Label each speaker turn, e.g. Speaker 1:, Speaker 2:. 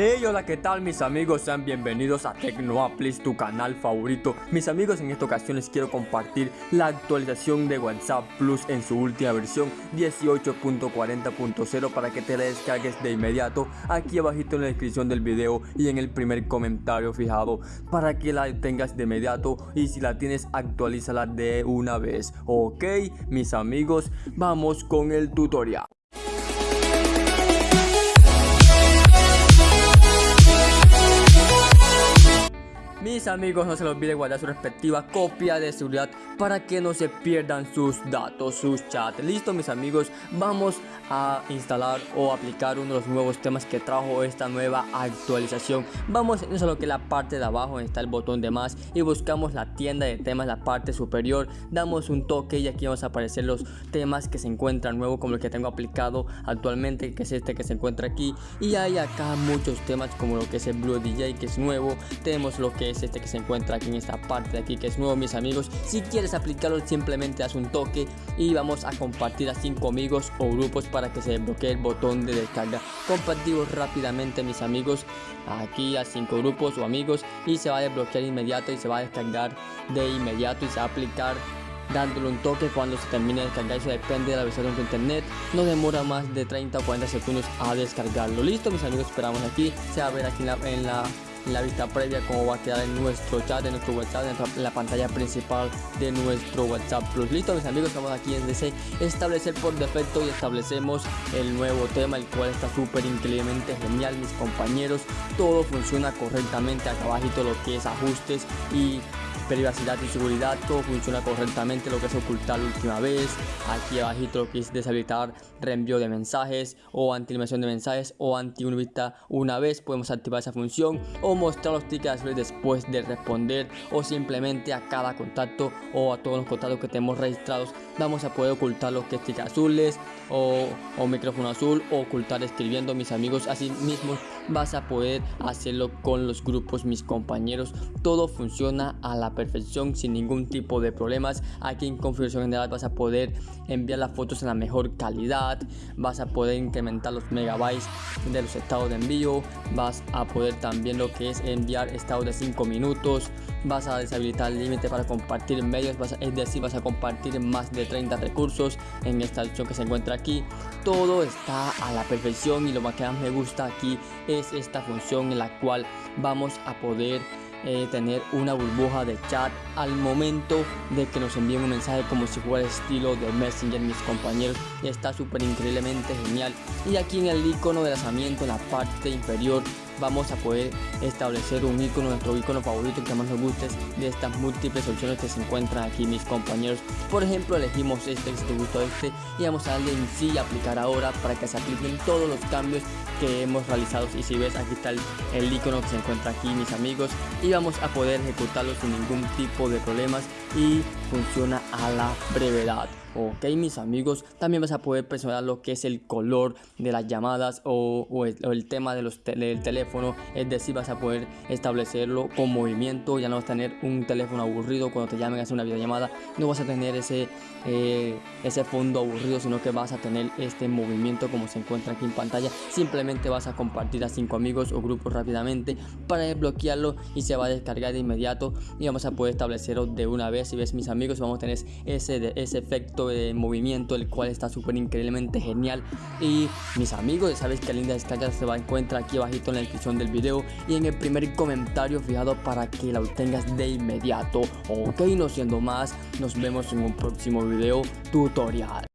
Speaker 1: Hey, hola, ¿qué tal mis amigos? Sean bienvenidos a Tecnoaplis, tu canal favorito. Mis amigos, en esta ocasión les quiero compartir la actualización de WhatsApp Plus en su última versión 18.40.0 para que te la descargues de inmediato aquí abajito en la descripción del video y en el primer comentario fijado para que la tengas de inmediato y si la tienes actualízala de una vez. Ok, mis amigos, vamos con el tutorial. Amigos no se les olvide guardar su respectiva copia de seguridad para que no se pierdan sus datos, sus chats. Listo mis amigos, vamos a instalar o aplicar uno de los nuevos temas que trajo esta nueva actualización. Vamos a lo que es la parte de abajo está el botón de más y buscamos la tienda de temas, la parte superior. Damos un toque y aquí vamos a aparecer los temas que se encuentran nuevos como el que tengo aplicado actualmente que es este que se encuentra aquí. Y hay acá muchos temas como lo que es el Blue DJ que es nuevo. Tenemos lo que es este que se encuentra aquí en esta parte de aquí que es nuevo mis amigos. Si quieres aplicarlo simplemente haz un toque y vamos a compartir a cinco amigos o grupos para que se desbloquee el botón de descarga. Compartimos rápidamente mis amigos aquí a cinco grupos o amigos y se va a desbloquear inmediato y se va a descargar de inmediato y se va a aplicar dándole un toque cuando se termine de descargar. Eso depende de la versión de internet. No demora más de 30 o 40 segundos a descargarlo. Listo mis amigos esperamos aquí. Se va a ver aquí en la la vista previa cómo va a quedar en nuestro chat, de nuestro WhatsApp, en la pantalla principal de nuestro WhatsApp Plus. Listo mis amigos, estamos aquí en DC establecer por defecto y establecemos el nuevo tema, el cual está súper increíblemente genial mis compañeros. Todo funciona correctamente, acá abajito lo que es ajustes y privacidad y seguridad, todo funciona correctamente, lo que es ocultar la última vez, aquí abajito lo que es deshabilitar reenvío de mensajes o anti de mensajes o anti vista una vez, podemos activar esa función mostrar los tickets después de responder o simplemente a cada contacto o a todos los contactos que tenemos registrados vamos a poder ocultar los que tickets azules o, o micrófono azul o ocultar escribiendo mis amigos así mismo vas a poder hacerlo con los grupos mis compañeros. Todo funciona a la perfección sin ningún tipo de problemas. Aquí en configuración general vas a poder enviar las fotos en la mejor calidad vas a poder incrementar los megabytes de los estados de envío vas a poder también lo que es enviar estados de 5 minutos vas a deshabilitar el límite para compartir medios es decir vas a compartir más de 30 recursos en esta opción que se encuentra aquí. Todo está a la perfección y lo que más me gusta aquí es esta función en la cual vamos a poder eh, tener una burbuja de chat al momento de que nos envíen un mensaje como si fuera estilo de Messenger mis compañeros. Está súper increíblemente genial. Y aquí en el icono de lanzamiento en la parte inferior vamos a poder establecer un icono, nuestro icono favorito que más nos guste de estas múltiples opciones que se encuentran aquí mis compañeros. Por ejemplo, elegimos este, si te gustó este, y vamos a darle en sí aplicar ahora para que se apliquen todos los cambios que hemos realizado. Y si ves, aquí está el, el icono que se encuentra aquí, mis amigos, y vamos a poder ejecutarlo sin ningún tipo de problemas y funciona a la brevedad ok mis amigos también vas a poder personalizar lo que es el color de las llamadas o, el, tema de los del teléfono es decir vas a poder establecerlo con movimiento ya no vas a tener un teléfono aburrido cuando te llamen a hacer una videollamada no vas a tener ese eh, ese fondo aburrido sino que vas a tener este movimiento como se encuentra aquí en pantalla. Simplemente vas a compartir a cinco amigos o grupos rápidamente para desbloquearlo y se va a descargar de inmediato y vamos a poder establecerlo de una vez. Si ves mis amigos vamos a tener ese, ese efecto de movimiento el cual está súper increíblemente genial. Y mis amigos ya sabes que linda descarga se va a encontrar aquí abajito en la descripción del video y en el primer comentario fijado para que la obtengas de inmediato. Ok no siendo más nos vemos en un próximo video tutorial